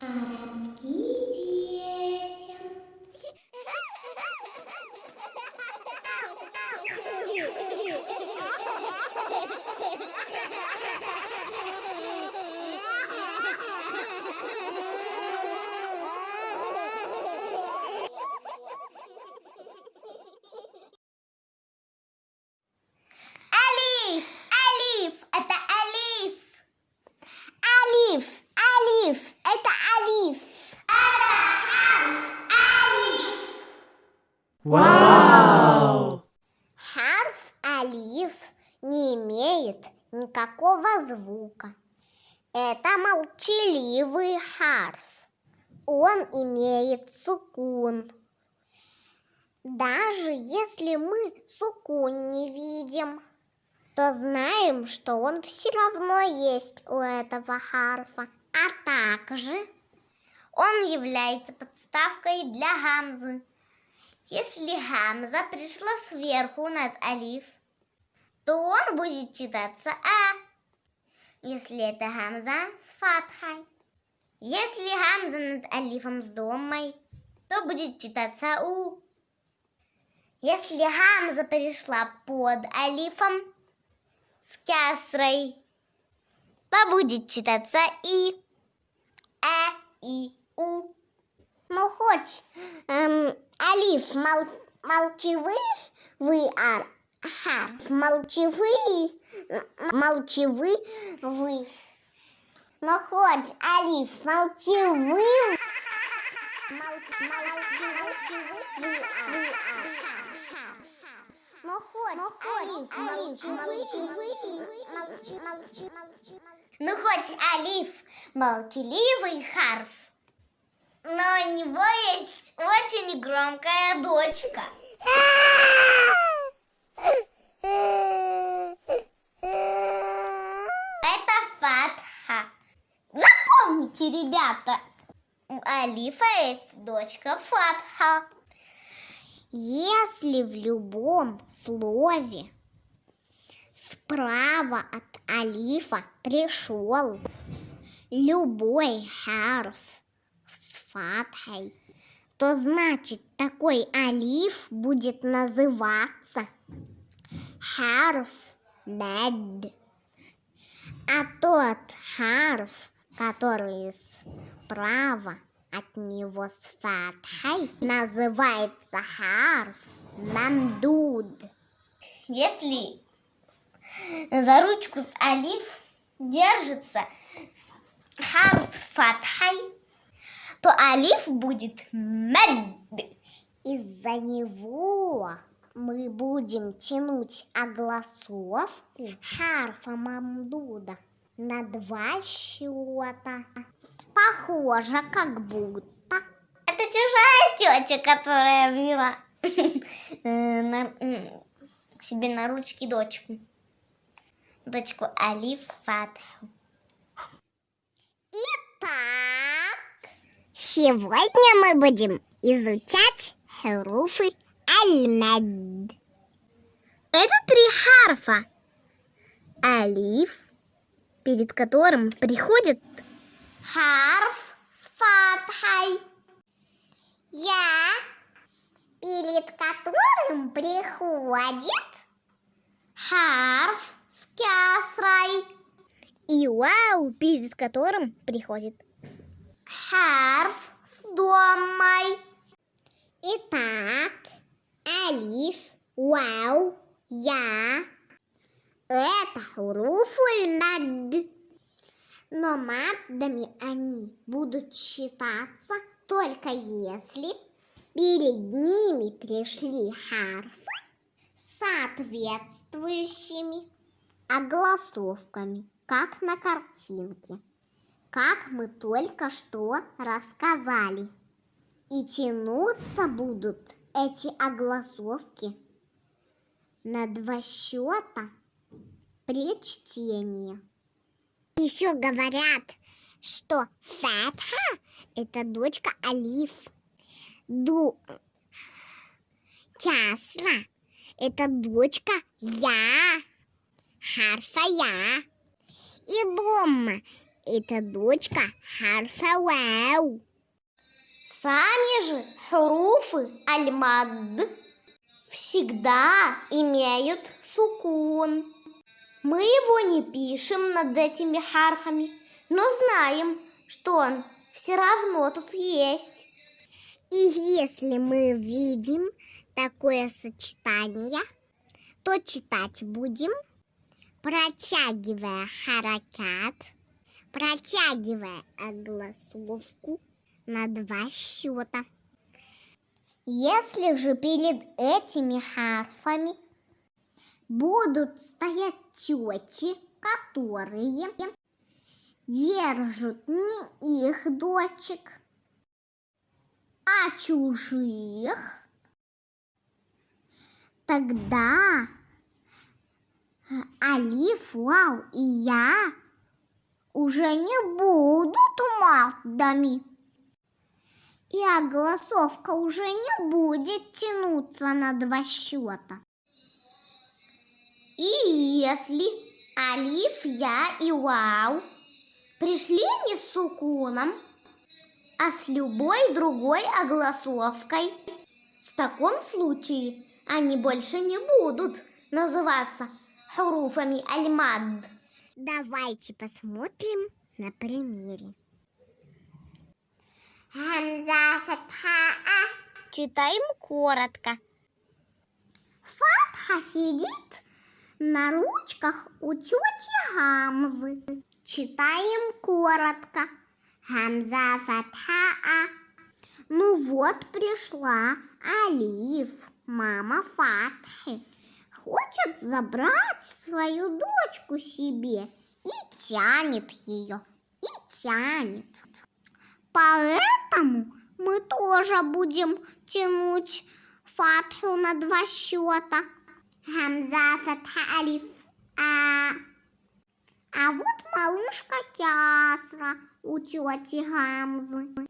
Арабские детям. Алиф! Алиф! Это Алиф! Алиф, алиф, это алиф. Вау! Харф алиф не имеет никакого звука. Это молчаливый харф. Он имеет сукун. Даже если мы сукун не видим, то знаем, что он все равно есть у этого харфа. А также Он является подставкой для гамзы. Если гамза пришла сверху над алиф, то он будет читаться а. Если это гамза с фатхой. Если гамза над алифом с домой, то будет читаться у. Если гамза перешла под алифом с кясрой, то будет читаться и. Э, и, у. Ну, хоть эм, алиф мол, молчевый, вы а харф молчевый, молчевый, вы. Но хоть алиф молчевый, мол, молчевый, вы, вы, а, но хоть, алиф, молчи, молчи, молчи, Ну, хоть алиф молчаливый харф, но у него есть очень громкая дочка. Это фатха. Запомните, ребята, у алифа есть дочка фатха. Если в любом слове справа от алифа пришел любой харф фатхой, то значит такой алиф будет называться харф мад. А тот харф, который справа от него с фатхой, называется харф мамдуд. Если за ручку с алиф держится харф с фатхой, то алиф будет мад. Из-за него мы будем тянуть огласовку харфа мамдуда на два счета. Похоже, как будто. Это чужая тетя, которая взяла э, к себе на ручки дочку. Дочку Алиф Фатху. Итак, сегодня мы будем изучать харуфы аль-мад. Это три харфа. Алиф, перед которым приходит харф с фатхой. Я, перед которым приходит Харф с кясрой. И вау, перед которым приходит харф с домой. Итак, алиф, вау, я. Это хуруфуль мад. Но маддами они будут считаться только если перед ними пришли харфы с соответствующими огласовками, как на картинке, как мы только что рассказали. И тянуться будут эти огласовки на два счета при чтении. Еще говорят, что Фатха – это дочка Алиф. Ду... Кясра – это дочка Я. Харфа Я. И Домма – Это дочка Харфа Вау. Сами же хуруфы аль-мад всегда имеют сукун. Мы его не пишем над этими харфами, но знаем, что он все равно тут есть. И если мы видим такое сочетание, то читать будем, протягивая харакат, протягивая огласовку на два счета. Если же перед этими харфами будут стоять тети, которые держат не их дочек, а чужих, тогда Алиф, Вау и я уже не будут мадами. И огласовка уже не будет тянуться на два счета. И если Алиф, Я и Вау пришли не с сукуном, а с любой другой огласовкой, в таком случае они больше не будут называться хуруфами аль-мад. Давайте посмотрим на примере. Фатха Читаем коротко. Фатха сидит на ручках у тети Гамзы. Читаем коротко. Хамза фатха Ну вот пришла Алиф, мама Фатхи. Хочет забрать свою дочку себе и тянет ее, и тянет. Поэтому мы тоже будем тянуть фатху на два счета. Хамза, фатха, алиф, а. А вот малышка Тясра у тети Гамзы.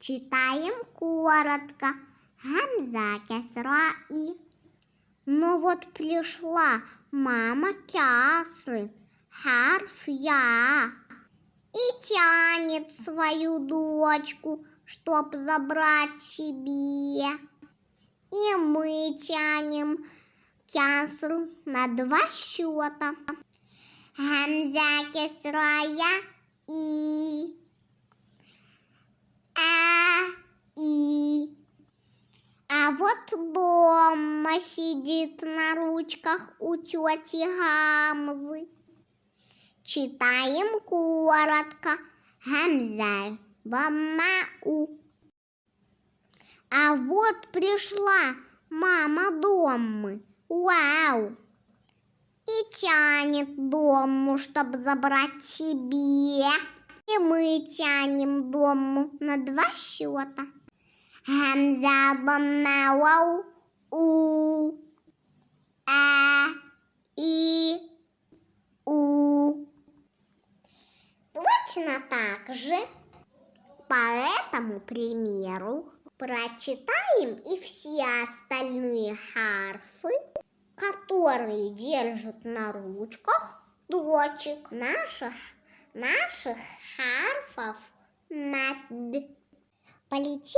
Читаем коротко. Гамза, кесра и. Но вот пришла мама Тясры, харф я и тянет свою дочку, чтоб забрать себе. И мы тянем кяср на два счета. Гамза кесрая и а и а вот дома сидит на ручках у тети Гамзы. Читаем коротко. Гамза, у. А вот пришла мама домы. Вау! И тянет дому, чтобы забрать себе. И мы тянем дому на два счета. Гамза, вау, у. А, и, у. Точно так же по этому примеру прочитаем и все остальные харфы, которые держат на ручках дочек наших, наших харфов над. Полетели!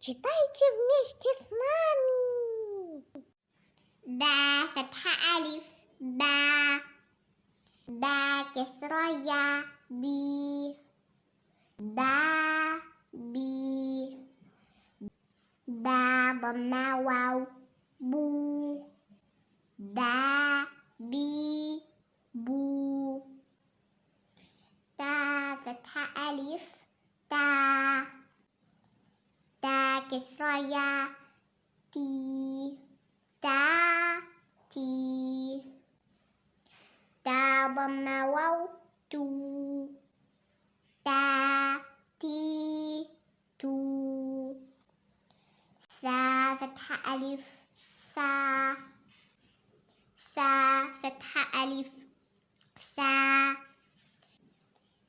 Читайте вместе с нами! Да, фатха алиф, да. Да, кесра би. Да, би. Да, бамна вау, бу. Да, би, бу. Да, фатха алиф, تا تا كسرية تي تا تي تا ضم واو تو تا تي تو سا فتحة ألف سا سا فتحة ألف سا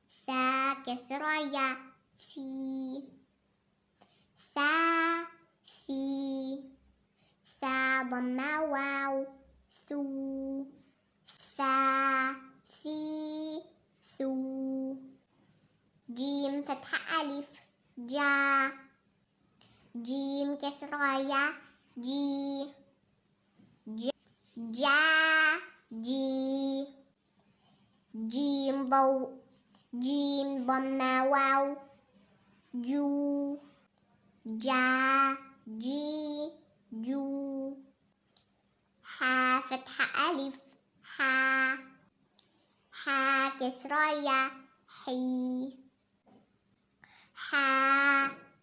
سا كسرية si sa si sa bama wow su sa si su. Jim fathah alif ja. Jim kasra ya ji. Ja ji. Jim bau jim bama wow جو جا جي جو. ح فتحة ألف ح ح كسرة يا حي. ح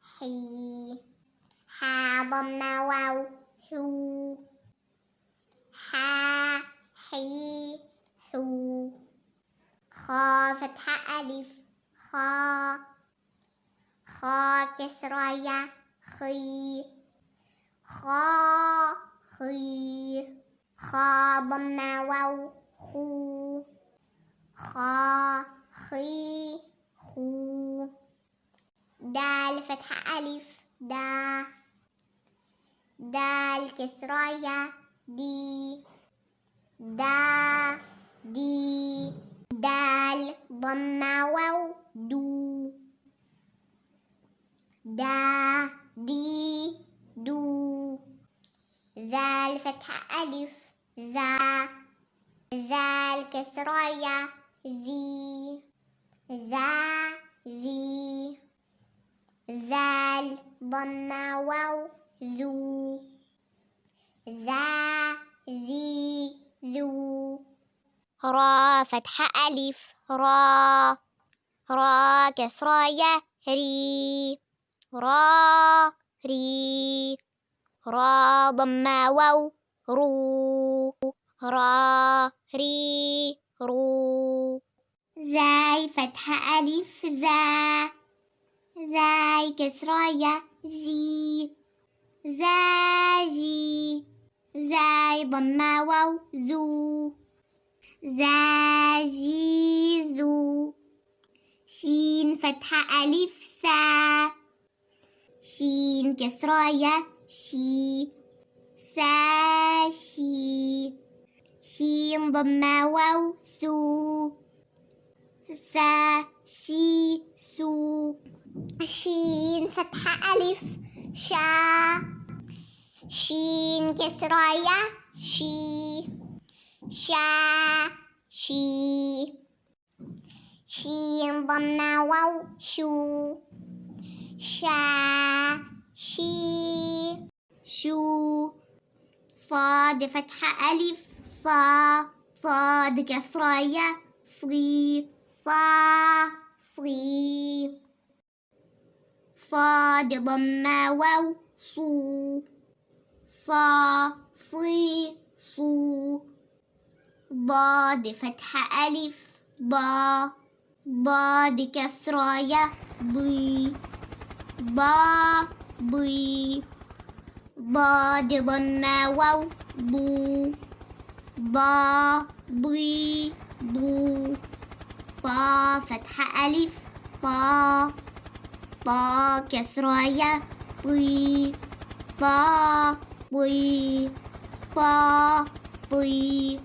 حي. ح ضمة واو حو. ح حي حو. خا فتحة ألف خا. خا كسرة يا خي خا خي خا ضمة واو خو خا خي خو. دال فتحة ألف دا. دال كسرة يا دي. دا دي. دال ضمة واو دو. دا دي دو ذال فتحة ألف ذا كسرة يا زي ذا زي ذال ضمة واو ذو ذا ذي ذو. را فتحة ألف را را كسرة يا ري. را ري را ضمة واو رو. را ري رو. زاي فتحة ألف زا. زاي كسرة يا زي. زازي زاي ضمة واو زو. زازيزو شين فتحة ألف سا شين كسرة يا شي. ساشي شين ضمة واو سو. سا شي سو. شين فتحة ألف شا. شين كسرة يا شي. شا شي. شين ضمة واو شو. شا شي شو صاد فتحة ألف صا صاد كسرة يا صي صا صي صاد ضمة واو صو صا صي صو ضاد فتحة ألف ضا ضاد كسرة يا ضي ضا ضي ضاد ضمة واو ضو ضا ضي ضو طا فتحة ألف. طا طا كسرة يا طي. طا طي. طا طي.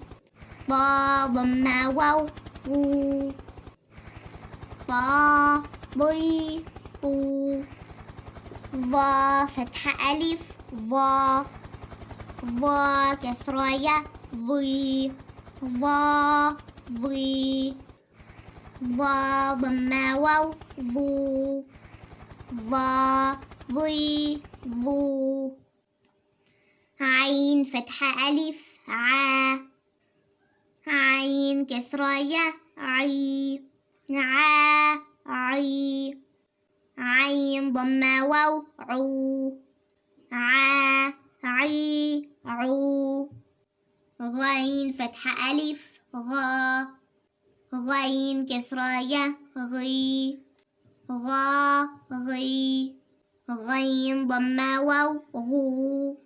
طا ضمة واو طو طا ضي. طو. ظا فتحة ألف ظا ظا كسراية ظي ظا ظي ظا ضمة واو ظو ظا ظي ظو عين فتحة ألف ع. عين كسراية عي. ع عي. عين ضمة واو عو ع عي عو. غين فتحة ألف غا غين كسرة يا غي. غا غي. غين ضمة واو غو.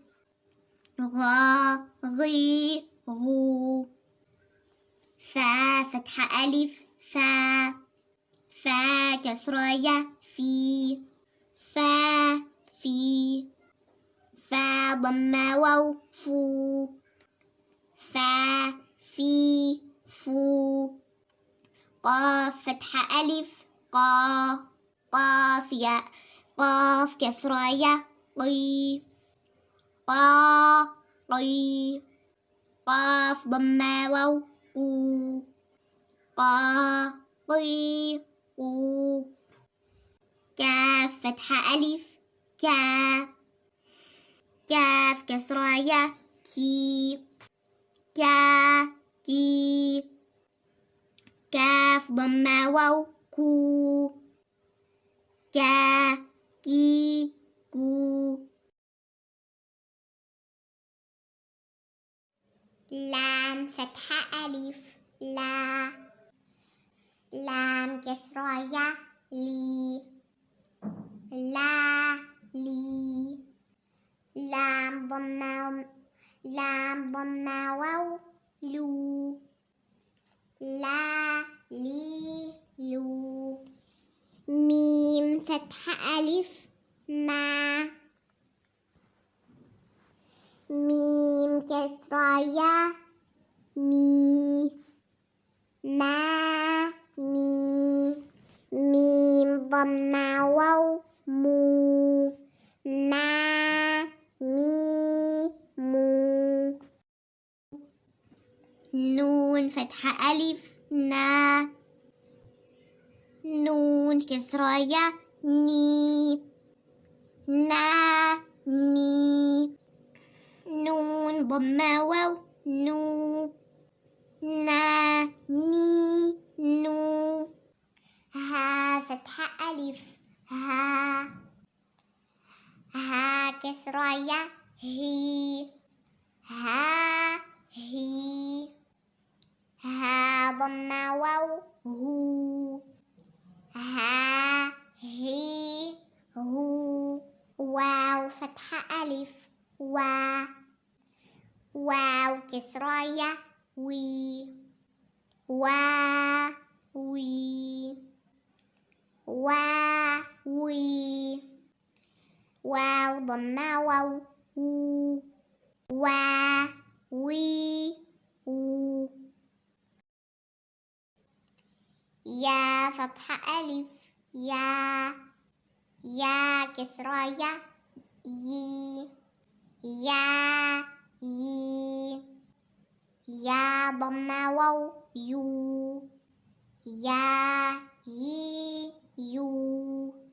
غا غي غو. فا فتحة ألف فا فا كسرة يا في فا في فا ضمة واو فو. فا في فو. قاف فتحة ألف. قا قاف ياء قاف كسرة ياء قي. قا قي. قاف ضمة واو قو. قا قي قو. كاف فتحة ألف كا كاف كسرة يا كي. كا كي. كاف ضمة واو كو. كا كي كو. لام فتحة ألف لا. لام كسرة يا لي. لا لي. لام ضمة لام ضمة واو لو. لا لي لو. ميم فتحة ألف ما. ميم كسرة يا مي. ما مي. ميم ضمة واو مو ما مي مو. نون فتحة ألف نا. نون كسرة يا ني. نا ني نون ضمة واو نو. نا ني نو. ها فتحة ألف. ها ها يا هي ها هي ها ضمة واو هو ها هي هو واو فتحة ألف وا واو كسرة يا وي وا وي وا وي. واو ضمة واو وو وا وي وو يا فتحة ألف يا. يا كسرة يا. يي يا. يي يا ضمة واو يو. يا. يي يو.